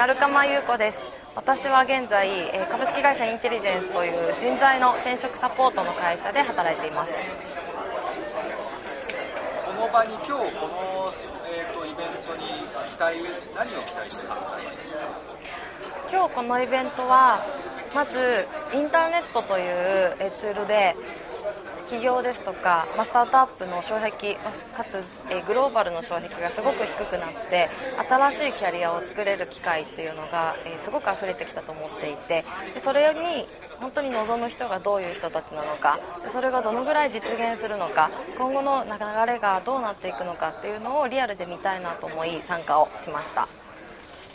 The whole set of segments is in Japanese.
アルカマ優子です。私は現在えー株式会社インテリジェンスという人材の転職サポートの会社で働いています。この場に今日この、えー、とイベントに期待何を期待して参加されました？か今日このイベントはまずインターネットというえーツールで企業ですとか、まあ、スタートアップの障壁かつえグローバルの障壁がすごく低くなって新しいキャリアを作れる機会っていうのがえーすごく溢れてきたと思っていてでそれに本当に望む人がどういう人たちなのかそれがどのぐらい実現するのか今後の流れがどうなっていくのかっていうのをリアルで見たいなと思い参加をしました。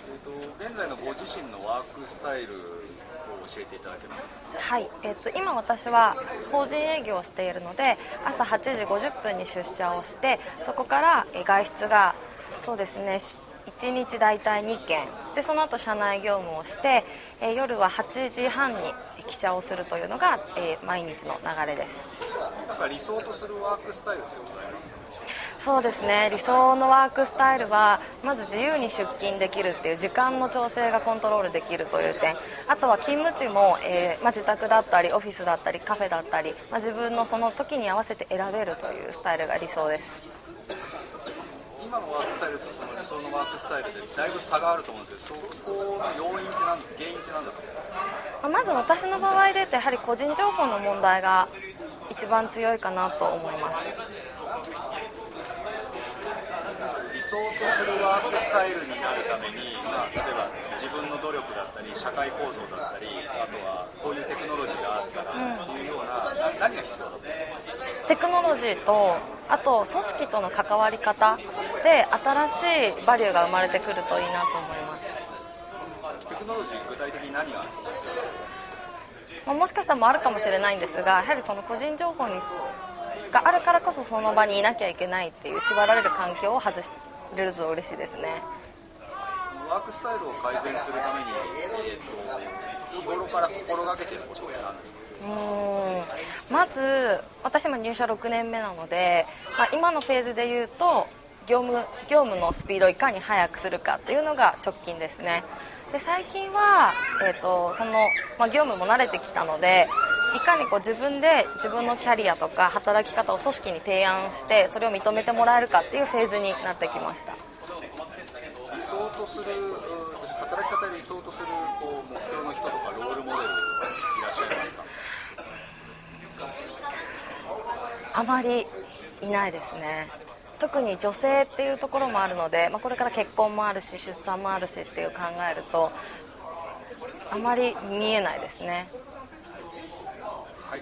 えー、と現在のご自身のワークスタイルを教えていただけますか？はい、えっと今私は法人営業をしているので朝8時50分に出社をしてそこからえ外出がそうですねし1日大体2件。でその後社内業務をしてえー夜は8時半に起社をするというのが、えー毎日の流れです。なんか理想とするワークスタイルってございまそうですね。理想のワークスタイルはまず自由に出勤できるっていう時間の調整がコントロールできるという点。あとは勤務地も、えーまあ、自宅だったりオフィスだったりカフェだったり、まあ、自分のその時に合わせて選べるというスタイルが理想です。今のワークスタイルとその理想のワークスタイルでだいぶ差があると思うんですけどそこの要因って何原因って何だと思いますか？まず私の場合でやはり個人情報の問題が一番強いかなと思います。理想とするワークスタイルになるために、まあ、例えば自分の努力だったり社会構造だったりあとはこういうテクノロジーがあったらっていうような、な何が必要だと思いますか？テクノロジーとあと組織との関わり方で新しいバリューが生まれてくるといいなと思います。テクノロジー具体的に何が必要だと思いますか？まあもしかしたらもあるかもしれないんですがやはりその個人情報にがあるからこそその場にいなきゃいけないっていう縛られる環境を外しれると嬉しいです。ねワークスタイルを改善するために、えー、と日頃から心がけてることって何ですうん。まず私も入社6年目なので、まあ、今のフェーズで言うと業務業務のスピードをいかに速くするかというのが直近ですね。で最近は、えー、とその、まあ、業務も慣れてきたのでいかにこう自分で自分のキャリアとか働き方を組織に提案してそれを認めてもらえるかっていうフェーズになってきました。理想とする働き方で理想とするこう目標の人とかロールモデルいらっしゃいますか？あまりいないですね。特に女性っていうところもあるので、まあ、これから結婚もあるし出産もあるしっていう考えるとあまり見えないですねはい